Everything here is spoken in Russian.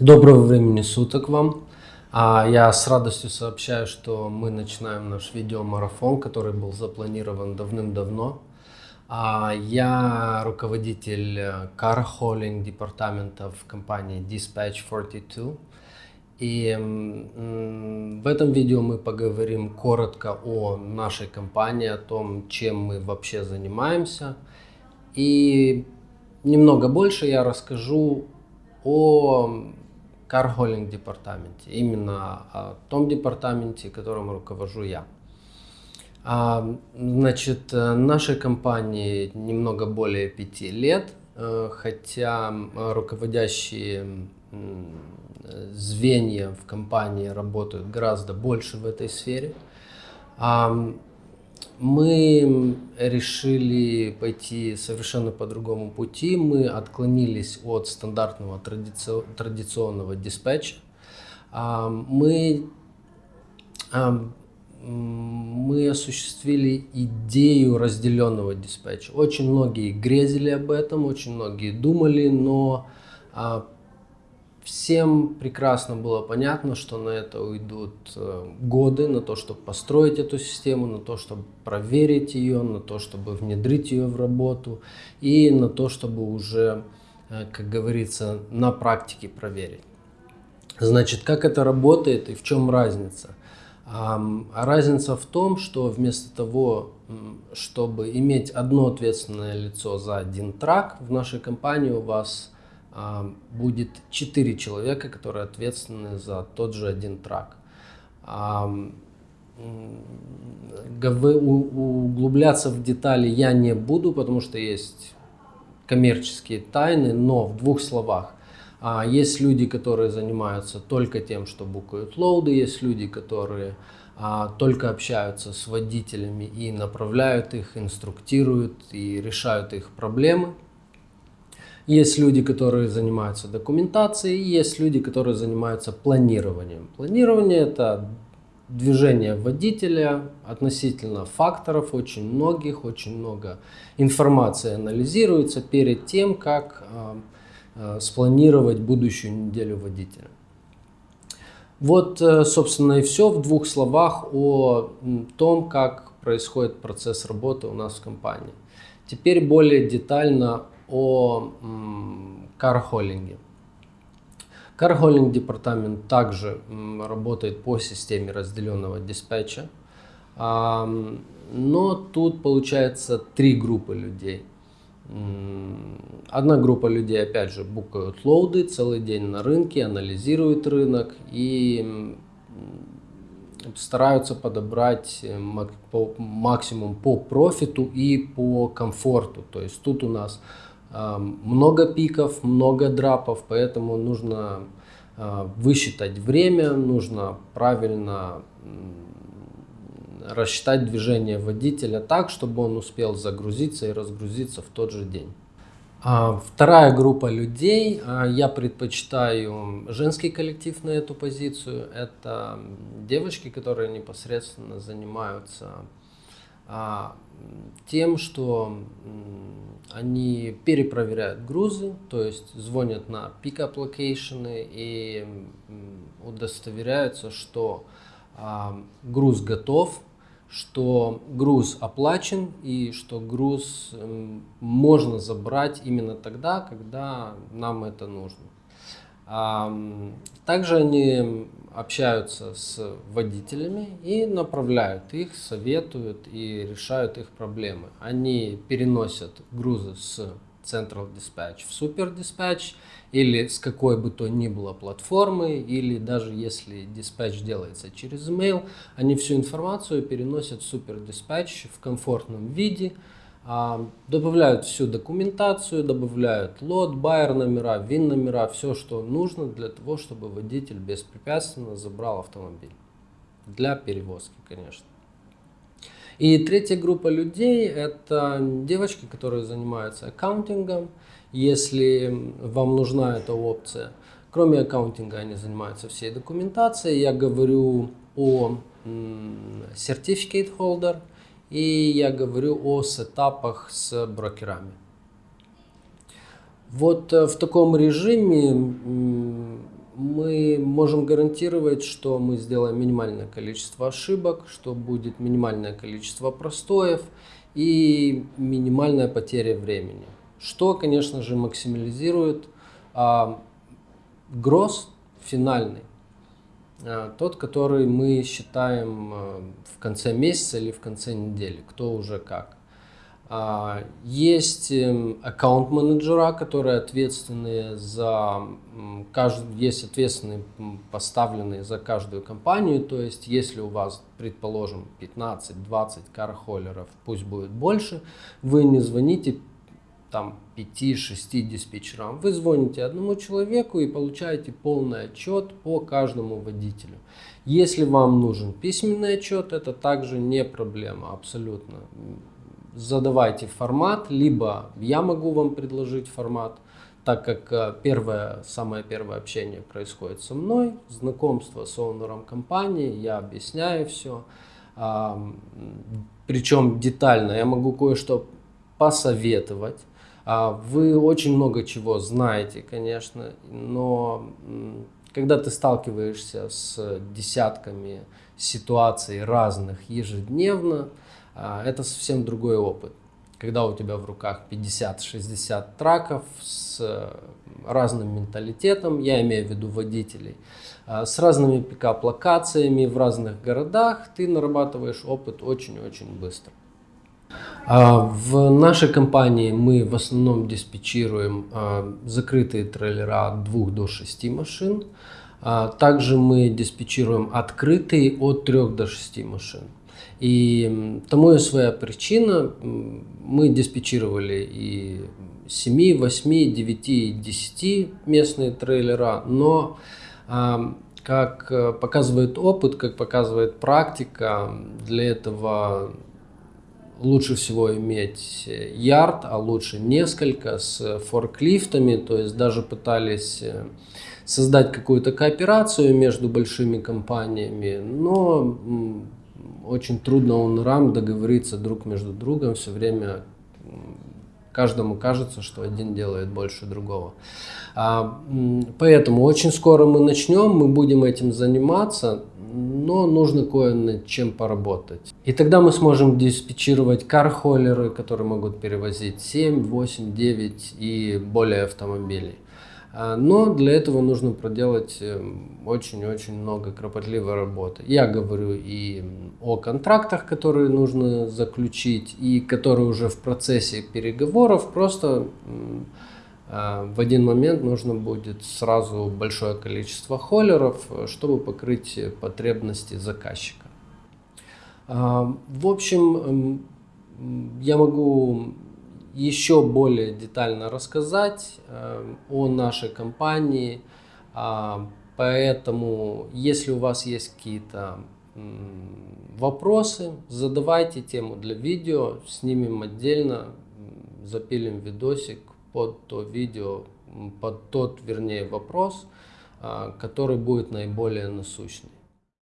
Доброго времени суток вам. А, Я с радостью сообщаю, что мы начинаем наш видеомарафон, который был запланирован давным-давно. А, Я руководитель э, Car Hauling департамента в компании Dispatch 42. И в этом видео мы поговорим коротко о нашей компании, о том, чем мы вообще занимаемся. И немного больше я расскажу о кархолинг департаменте, именно о том департаменте, которым руковожу я. А, Значит, э, нашей компании немного более пяти лет, э, хотя руководящие звенья в компании работают гораздо больше в этой сфере. А, Мы решили пойти совершенно по другому пути. Мы отклонились от стандартного традици- традиционного диспетча. А, Мы м, мы осуществили идею разделенного диспетча. Очень многие грезили об этом, очень многие думали, но а, всем прекрасно было понятно, что на это уйдут э, годы, на то, чтобы построить эту систему, на то, чтобы проверить ее, на то, чтобы внедрить ее в работу и на то, чтобы уже, э, как говорится, на практике проверить. Значит, как это работает и в чем разница? А разница в том, что вместо того, чтобы иметь одно ответственное лицо за один трак, в нашей компании у вас будет четыре человека, которые ответственны за тот же один трак. У- Углубляться в детали я не буду, потому что есть коммерческие тайны, но в двух словах. А, Есть люди, которые занимаются только тем, что букают лоуды, есть люди, которые а, только общаются с водителями и направляют их, инструктируют и решают их проблемы. Есть люди, которые занимаются документацией, есть люди, которые занимаются планированием. Планирование это движение водителя относительно факторов, очень многих, очень много информации анализируется перед тем, как а, а, спланировать будущую неделю водителя. Вот, э, собственно, и все в двух словах о том, как происходит процесс работы у нас в компании. Теперь более детально о кархоллинге. Кархоллинг департамент также работает по системе разделенного диспетча, но тут получается три группы людей. Одна группа людей, опять же, букают лоуды целый день на рынке, анализируют рынок и стараются подобрать э, максимум по профиту и по комфорту. То есть тут у нас много пиков, много драпов, поэтому нужно а, высчитать время, нужно правильно рассчитать движение водителя так, чтобы он успел загрузиться и разгрузиться в тот же день. А, Вторая группа людей, а, я предпочитаю женский коллектив на эту позицию. Это девочки, которые непосредственно занимаются тем, что они перепроверяют грузы, то есть звонят на pickup location ы и удостоверяются, что а, груз готов, что груз оплачен и что груз можно забрать именно тогда, когда нам это нужно. Также они общаются с водителями и направляют их, советуют и решают их проблемы. Они переносят грузы с Central Dispatch в Super Dispatch или с какой бы то ни было платформы, или даже если диспатч делается через email, они всю информацию переносят в Super Dispatch в комфортном виде, добавляют всю документацию, добавляют лот, байер номера, вин номера, все, что нужно для того, чтобы водитель беспрепятственно забрал автомобиль. Для перевозки, конечно. И третья группа людей – это девочки, которые занимаются аккаунтингом. Если вам нужна эта опция, кроме аккаунтинга они занимаются всей документацией. Я говорю о Certificate Holder и я говорю о сетапах с брокерами. Вот э, в таком режиме мы можем гарантировать, что мы сделаем минимальное количество ошибок, что будет минимальное количество простоев и минимальная потеря времени. Что, конечно же, максимализирует а, гроз финальный, тот, который мы считаем а, в конце месяца или в конце недели, кто уже как. А, есть эм, аккаунт-менеджера, которые ответственны за каждую, есть ответственные поставленные за каждую компанию. То есть, если у вас, предположим, 15-20 кархоллеров, пусть будет больше, вы не звоните там 5-6 диспетчерам. Вы звоните одному человеку и получаете полный отчет по каждому водителю. Если вам нужен письменный отчет, это также не проблема абсолютно задавайте формат, либо я могу вам предложить формат, так как э, первое, самое первое общение происходит со мной, знакомство с оунером компании, я объясняю все, причем детально, я могу кое-что посоветовать. А, вы очень много чего знаете, конечно, но когда ты сталкиваешься с десятками ситуаций разных ежедневно, а, это совсем другой опыт. Когда у тебя в руках 50-60 траков с разным менталитетом, я имею в виду водителей, а, с разными пикап-локациями в разных городах, ты нарабатываешь опыт очень-очень быстро. А, в нашей компании мы в основном диспетчируем закрытые трейлера от 2 до 6 машин. Также мы диспетчируем открытые от 3 до 6 машин. И тому и своя причина. Мы диспетчировали и 7, 8, 9, 10 местные трейлера, но как э, показывает опыт, как показывает практика, для этого лучше всего иметь ярд, а лучше несколько с форклифтами, то есть даже пытались э, создать какую-то кооперацию между большими компаниями, но очень трудно он рам договориться друг между другом, все время каждому кажется, что один делает больше другого. А, поэтому очень скоро мы начнем, мы будем этим заниматься, но нужно кое над чем поработать. И тогда мы сможем диспетчировать кархоллеры, которые могут перевозить 7, 8, 9 и более автомобилей. А, но для этого нужно проделать эм, очень-очень много кропотливой работы. Я говорю и о контрактах, которые нужно заключить, и которые уже в процессе переговоров. Просто в один момент нужно будет сразу большое количество холлеров, чтобы покрыть потребности заказчика. А, в общем, эм, я могу еще более детально рассказать э, о нашей компании. Э, поэтому, если у вас есть какие-то вопросы, задавайте тему для видео, снимем отдельно, запилим видосик под то видео, под тот, вернее, вопрос, э, который будет наиболее насущный.